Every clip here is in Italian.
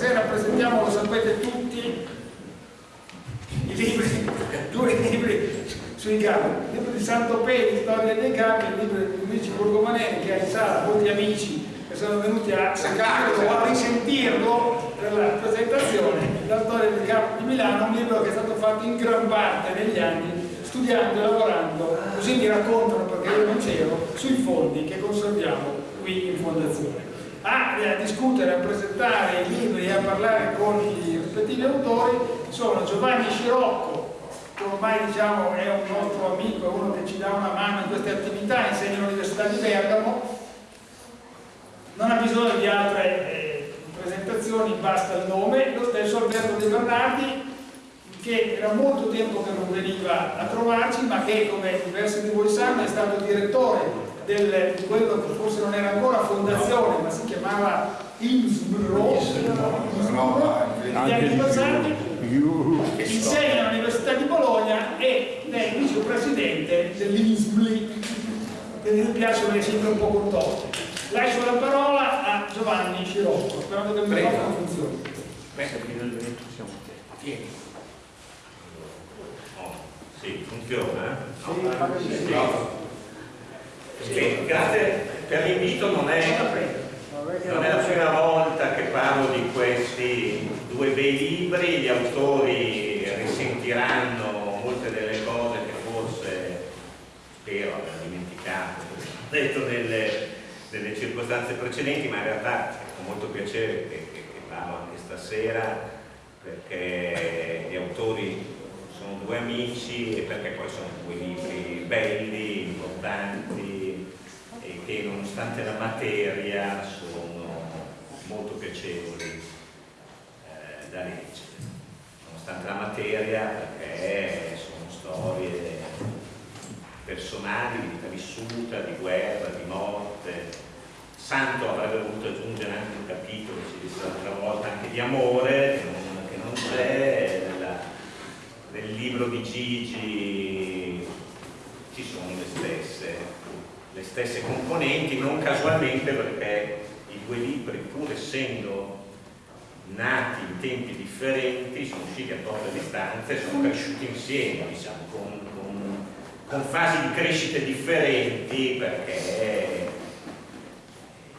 stasera presentiamo, lo sapete tutti, i libri, due libri sui gambi, il libro di Santo Peri, Storia dei gambi, il libro di Luigi Borgomanelli che ha in sala molti amici che sono venuti a sentirlo, a risentirlo per la presentazione, la storia del campo di Milano, un libro che è stato fatto in gran parte negli anni studiando e lavorando, così mi raccontano perché io non c'ero, sui fondi che conserviamo qui in fondazione. A, a discutere, a presentare i libri e a parlare con i rispettivi autori sono Giovanni Scirocco, che ormai diciamo, è un nostro amico, è uno che ci dà una mano in queste attività, insegna all'Università di Bergamo, non ha bisogno di altre eh, presentazioni, basta il nome, lo stesso Alberto De Bernardi che era molto tempo che non veniva a trovarci ma che come diversi di voi sanno è stato direttore del, di quello che forse non era ancora fondazione ma si chiamava INSBRO negli anni passati insegna all'Università di Bologna e è vicepresidente dell'INSBLI quindi mi piace perché sempre un po' contorto lascio la parola a Giovanni Scirocco sperando che il microfono funzioni Beh, finalmente siamo te. Sì, funziona? Sì, sì. Sì, grazie. Per l'invito, non è, non è la prima volta che parlo di questi due bei libri, gli autori risentiranno molte delle cose che forse spero aver dimenticato, detto nelle, nelle circostanze precedenti, ma in realtà con molto piacere che, che, che parlo anche stasera perché gli autori sono due amici e perché poi sono due libri belli, importanti che nonostante la materia sono molto piacevoli eh, da leggere. Nonostante la materia perché sono storie personali, di vita vissuta, di guerra, di morte. Santo avrebbe voluto aggiungere anche un capitolo, si disse l'altra volta, anche di amore, che non c'è, nel libro di Gigi ci sono le stesse, le stesse componenti, non casualmente perché i due libri, pur essendo nati in tempi differenti, sono usciti a poche distanze, sono cresciuti insieme, diciamo, con, con, con fasi di crescita differenti perché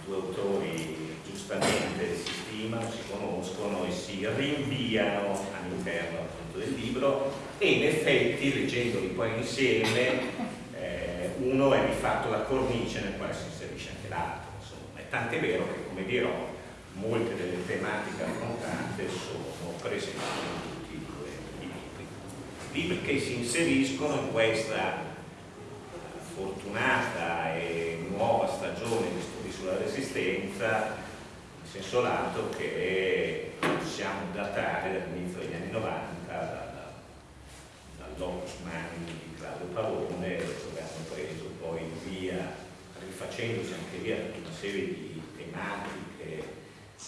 i due autori giustamente si stimano, si conoscono e si rinviano all'interno del libro e in effetti leggendoli poi insieme uno è di fatto la cornice nel quale si inserisce anche l'altro insomma, è tant'è vero che come dirò molte delle tematiche affrontate sono presenti in tutti i due i libri. Libri che si inseriscono in questa fortunata e nuova stagione di studi sulla resistenza in senso lato che possiamo datare dall'inizio degli anni 90 da, dall'Opus Mani di Claudio Pavone poi via, rifacendosi anche via tutta una serie di tematiche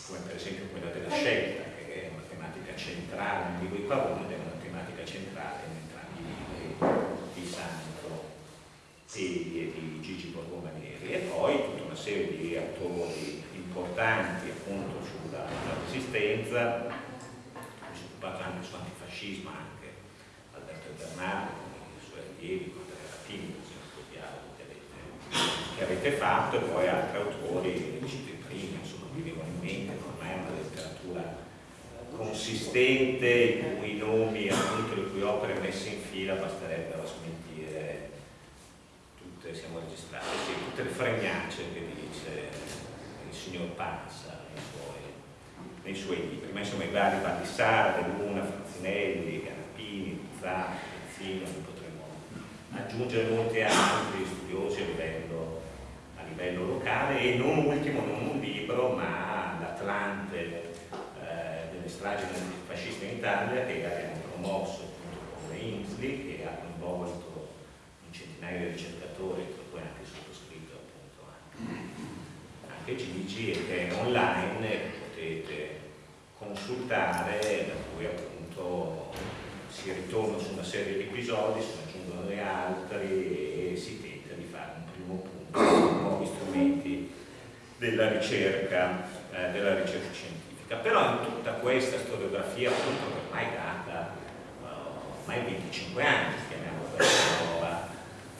come per esempio quella della scelta che è una tematica centrale nel libro di Pavone ed è una tematica centrale in entrambi i libri di Santo e di Gigi Borgomanieri. E poi tutta una serie di autori importanti appunto sulla, sulla resistenza si è occupato anche su antifascismo anche Alberto Bernardo con i suoi allievi con Andrea Latini che avete, che avete fatto e poi altri autori cito prima insomma mi vengono in mente ormai è una letteratura consistente i cui nomi appunto le cui opere messe in fila basterebbero smentire tutte siamo registrate sì, tutte le fregnacce che dice il signor Panza nei suoi nei suoi libri, ma insomma i vari Baldissara, De Luna, Franzinelli, Canapini, Pizzano, Pezzino, potremmo aggiungere molti altri studiosi a livello, a livello, locale e non ultimo, non un libro, ma l'Atlante eh, delle stragi fasciste in Italia che abbiamo promosso appunto con Ainsley che ha coinvolto un centinaio di ricercatori, poi anche sottoscritto appunto anche, anche Gigi e che è online potete consultare, da cui appunto si ritorna su una serie di episodi, se ne aggiungono altri e si tenta di fare un primo punto con nuovi strumenti della ricerca, eh, della ricerca scientifica. Però in tutta questa storiografia appunto che ormai data uh, ormai 25 anni, chiamiamola questa nuova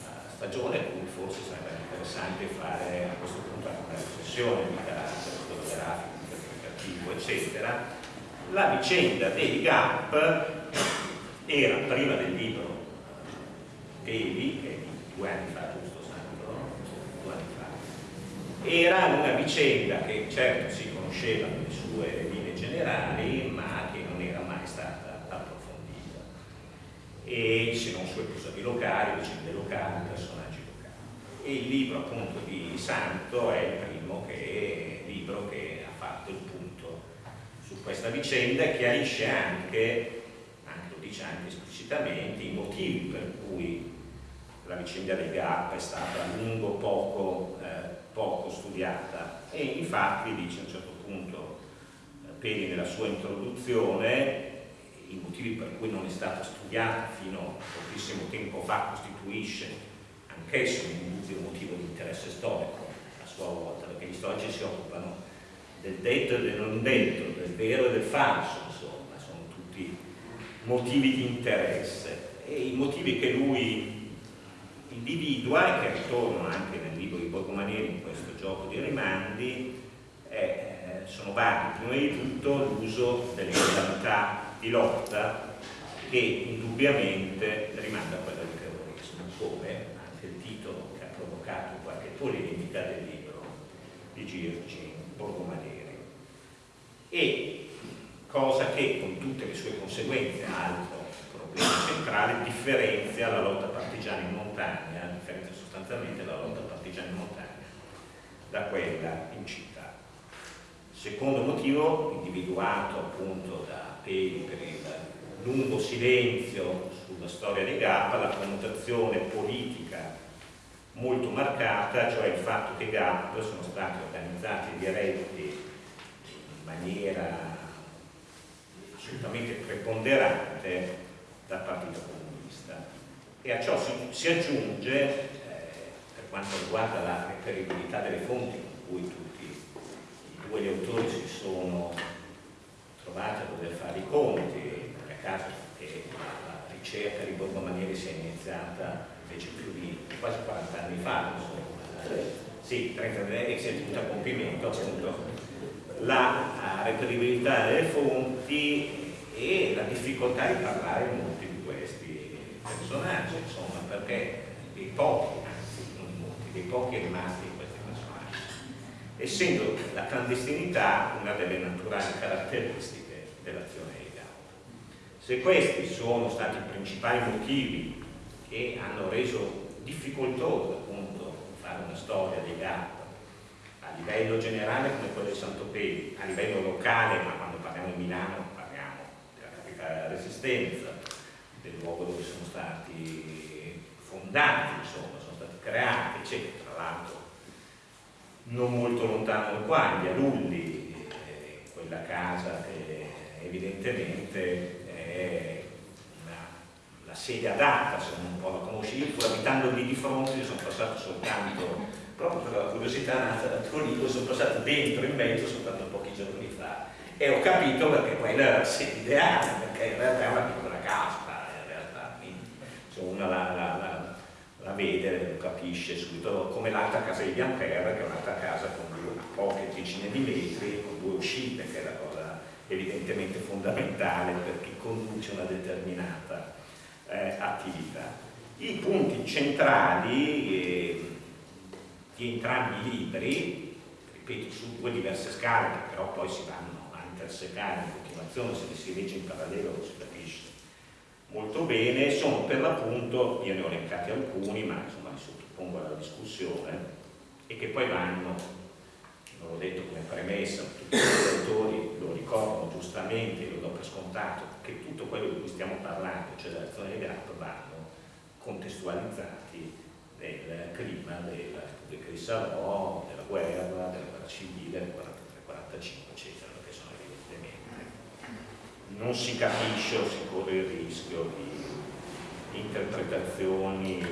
uh, stagione, quindi forse sarebbe interessante fare a questo punto anche una riflessione di carattere storiografico, interpretativo, eccetera. La vicenda dei GAP era prima del libro Devi, che è di due anni fa, giusto Sandro? Due anni fa. Era una vicenda che certo si conosceva nelle sue linee generali, ma che non era mai stata approfondita. E se non su episodi locali, vicende locali, personaggi locali. E il libro appunto di Santo è il primo che, libro che ha fatto il punto su questa vicenda e chiarisce anche, anche lo dice anche esplicitamente, i motivi per cui la vicenda del GAP è stata a lungo poco, eh, poco studiata. E infatti dice a un certo punto eh, Peri nella sua introduzione i motivi per cui non è stata studiata fino a pochissimo tempo fa costituisce anch'esso un motivo di interesse storico a sua volta perché gli storici si occupano del detto e del non detto, del vero e del falso insomma, sono tutti motivi di interesse. E i motivi che lui individua e che ritornano anche nel libro di Borgomanieri in questo gioco di rimandi eh, sono vari. Prima di tutto l'uso delle modalità di lotta che indubbiamente rimanda a quella del terrorismo, come anche il titolo che ha provocato qualche polemica del libro di Girgi Borgomanieri. E cosa che con tutte le sue conseguenze, altro problema centrale, differenzia la lotta partigiana in montagna, differenzia sostanzialmente la lotta partigiana in montagna da quella in città. Secondo motivo, individuato appunto da Peli per il lungo silenzio sulla storia dei GAP, la connotazione politica molto marcata, cioè il fatto che i GAP sono stati organizzati e diretti in maniera assolutamente preponderante dal Partito Comunista. E a ciò si, si aggiunge, quanto riguarda la reperibilità delle fonti con cui tutti i due autori si sono trovati a dover fare i conti, per caso che la ricerca di Borgomanieri sia iniziata invece più di quasi 40 anni fa, insomma, sì, 30 anni e si è giunta a compimento appunto la reperibilità delle fonti e la difficoltà di parlare molti di questi personaggi, insomma, perché dei pochi, anzi non molti, dei pochi rimasti in questi personaggi, essendo la clandestinità una delle naturali caratteristiche dell'azione di Gaudio. Se questi sono stati i principali motivi che hanno reso difficoltoso appunto fare una storia dei Gaudio a livello generale come quello di Sant'Opedi, a livello locale, ma quando parliamo di Milano resistenza del luogo dove sono stati fondati, creati, eccetera. Tra l'altro non molto lontano da qua, via Lulli, eh, quella casa che evidentemente è una, la sede adatta, se non un po' la conosci, io pur abitando lì di fronte sono passato soltanto, proprio per la curiosità nata da Torino, sono passato dentro in mezzo soltanto pochi giorni fa. E ho capito perché quella era la sede ideale, perché in realtà è una piccola casa, in realtà, quindi la, la vede lo capisce subito, come l'altra casa di Bianterra, che è un'altra casa con poche decine di metri, con due uscite, che è la cosa evidentemente fondamentale per chi conduce una determinata eh, attività. I punti centrali eh, di entrambi i libri, ripeto, su due diverse scale, che però poi si vanno intersecare in continuazione, se li si legge in parallelo lo si capisce molto bene, sono per l'appunto, io ne ho elencati alcuni, ma insomma li sottopongo alla discussione, e che poi vanno, non l'ho detto come premessa, tutti gli autori lo ricordano giustamente, lo do per scontato, che tutto quello di cui stiamo parlando, cioè l'azione del GAP, vanno contestualizzati nel clima Repubblica di Salò, della guerra, della guerra civile, del 43-45, eccetera non si capisce o si corre il rischio di interpretazioni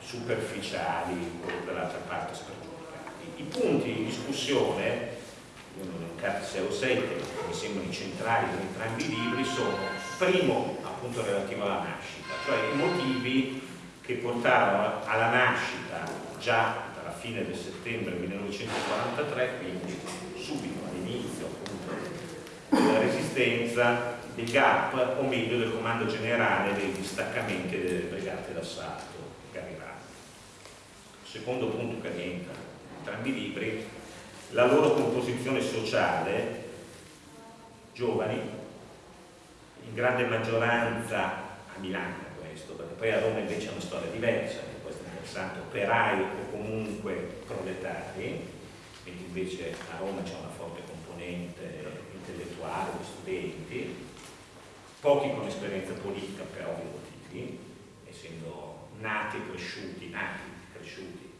superficiali o dall'altra parte spregiudicate. I punti di discussione, io non ho 6 o 7, mi sembrano i centrali di entrambi i libri sono, primo, appunto relativo alla nascita, cioè i motivi che portarono alla nascita già dalla fine del settembre 1943, quindi subito resistenza dei GAP, o meglio del comando generale dei distaccamenti delle brigate d'assalto Garirano. Secondo punto che rientra in entrambi i libri, la loro composizione sociale, giovani, in grande maggioranza a Milano questo, perché poi a Roma invece è una storia diversa, questo è interessante, operai o comunque proletari, mentre invece a Roma c'è una forte componente intellettuale, di studenti, pochi con esperienza politica per ovvi motivi, essendo nati cresciuti, nati cresciuti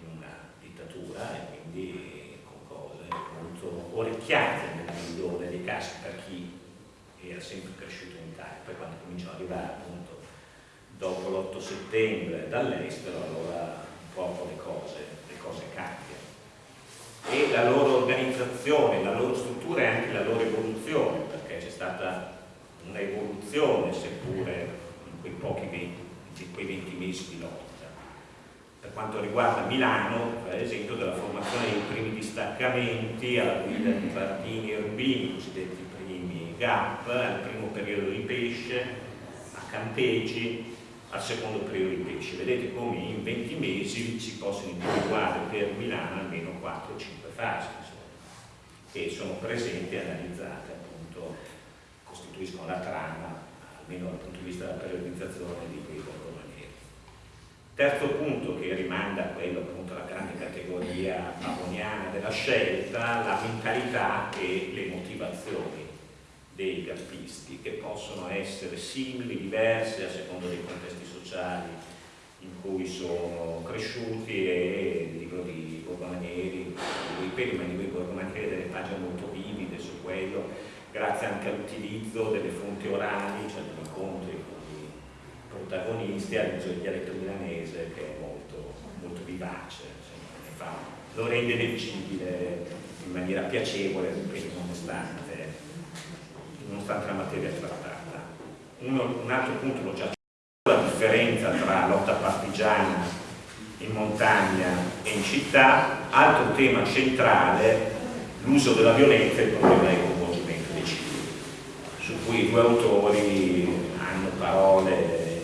in una dittatura e quindi con cose molto orecchiate nella migliore dei casi per chi era sempre cresciuto in Italia. Poi quando cominciano ad arrivare appunto dopo l'8 settembre dall'estero, allora un po' le cose, le cose cambiano. E la loro organizzazione, la loro struttura e anche la loro evoluzione, perché c'è stata un'evoluzione, seppure in quei pochi 20, in quei 20 mesi di lotta. Per quanto riguarda Milano, per esempio, della formazione dei primi distaccamenti alla guida di Partini e Rubini, i cosiddetti primi GAP, al primo periodo di pesce, a Campeggi, al secondo periodo pesce. Vedete come in 20 mesi si possono individuare per Milano almeno 4-5 fasi, che sono presenti e analizzate appunto costituiscono la trama, almeno dal punto di vista della periodizzazione di quei borgomanieri. Terzo punto che rimanda a quello appunto alla grande categoria pavoniana della scelta, la mentalità e le motivazioni dei gappisti che possono essere simili, diverse a seconda dei contesti sociali in cui sono cresciuti e il libro di Borgomanieri, ripeto, ma il libro di Borgomanieri ha delle pagine molto vivide su quello, grazie anche all'utilizzo delle fonti orali, cioè degli incontri con i protagonisti, all'uso del dialetto milanese che è molto, molto vivace, insomma, fa, lo rende leggibile in maniera piacevole, nonostante, nonostante la materia trattata. Uno, un altro punto l'ho già detto, la differenza tra lotta partigiana in montagna e in città, altro tema centrale, l'uso della violenza e il problema del su cui i due autori hanno parole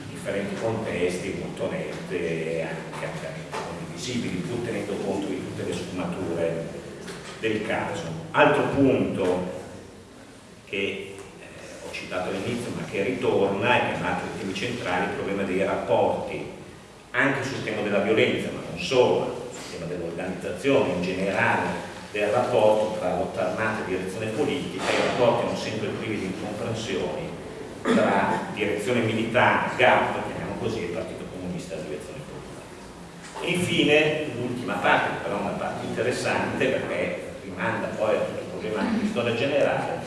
in differenti contesti, molto nette e anche ampiamente condivisibili, pur tenendo conto di tutte le sfumature del caso. Altro punto che eh, ho citato all'inizio ma che ritorna e che è un altro dei temi centrali, il problema dei rapporti anche sul tema della violenza, ma non solo, sul tema dell'organizzazione in generale del rapporto tra lotta armata e direzione politica, i rapporti non sempre privi di incomprensioni tra direzione militare, GAP, chiamiamo così, e Partito Comunista e direzione politica. Infine, l'ultima parte, però una parte interessante perché rimanda poi a tutto il problema di storia generale,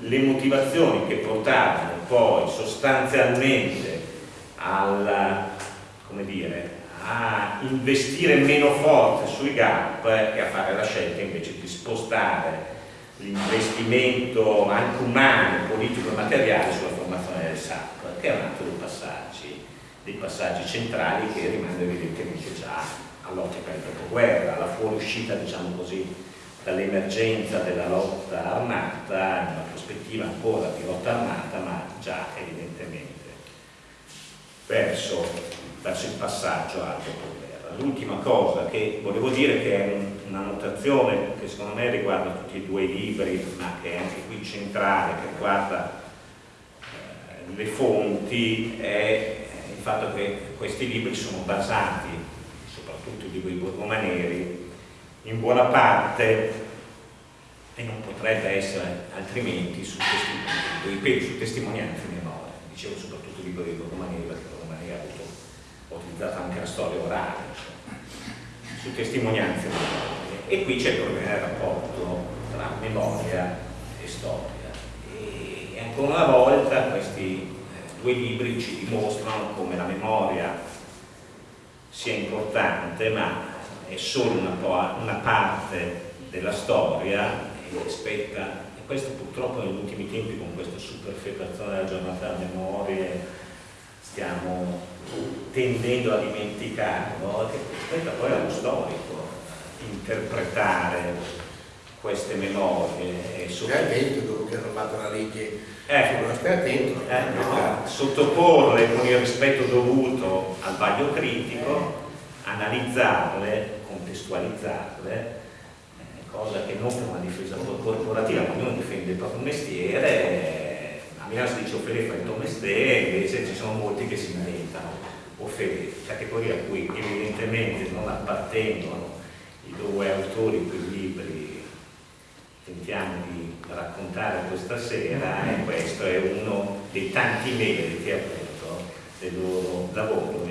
le motivazioni che portarono poi sostanzialmente al, dire, a investire meno forte sui gap e a fare la scelta invece di spostare l'investimento anche umano, politico e materiale sulla formazione del SAP, che è un altro dei passaggi, dei passaggi centrali che rimangono evidentemente già all'ottica del dopoguerra, alla fuoriuscita, diciamo così, dall'emergenza della lotta armata, in una prospettiva ancora di lotta armata, ma già evidentemente verso verso il passaggio al dopoguerra. L'ultima cosa che volevo dire che è una notazione che secondo me riguarda tutti e due i libri, ma che è anche qui centrale, che riguarda eh, le fonti, è il fatto che questi libri sono basati, soprattutto i libri borgomaneri, in buona parte e non potrebbe essere altrimenti su, testimonianze, su testimonianze memorie. Dicevo soprattutto i libri di Borgomaneri perché Borgomaneri ha avuto ho utilizzato anche la storia orale, cioè, su testimonianze E qui c'è il problema del rapporto tra memoria e storia. E, e ancora una volta questi eh, due libri ci dimostrano come la memoria sia importante, ma è solo una, una parte della storia e spetta questo purtroppo negli ultimi tempi con questa superfetazione della giornata della memoria stiamo tendendo a dimenticarlo, che spetta poi allo storico interpretare queste memorie e Stai attento dopo che hanno fatto la legge. Eh, attento. eh, no, sottoporle con il rispetto dovuto al vaglio critico, analizzarle, contestualizzarle, eh, cosa che non per una difesa corporativa, ma ognuno difende il proprio mestiere, a Milano si dice offere fai il tuo mestiere, invece ci sono molti che si inventano offere, categoria a cui evidentemente non appartengono i due autori quei libri tentiamo di raccontare questa sera e questo è uno dei tanti meriti appunto del loro lavoro,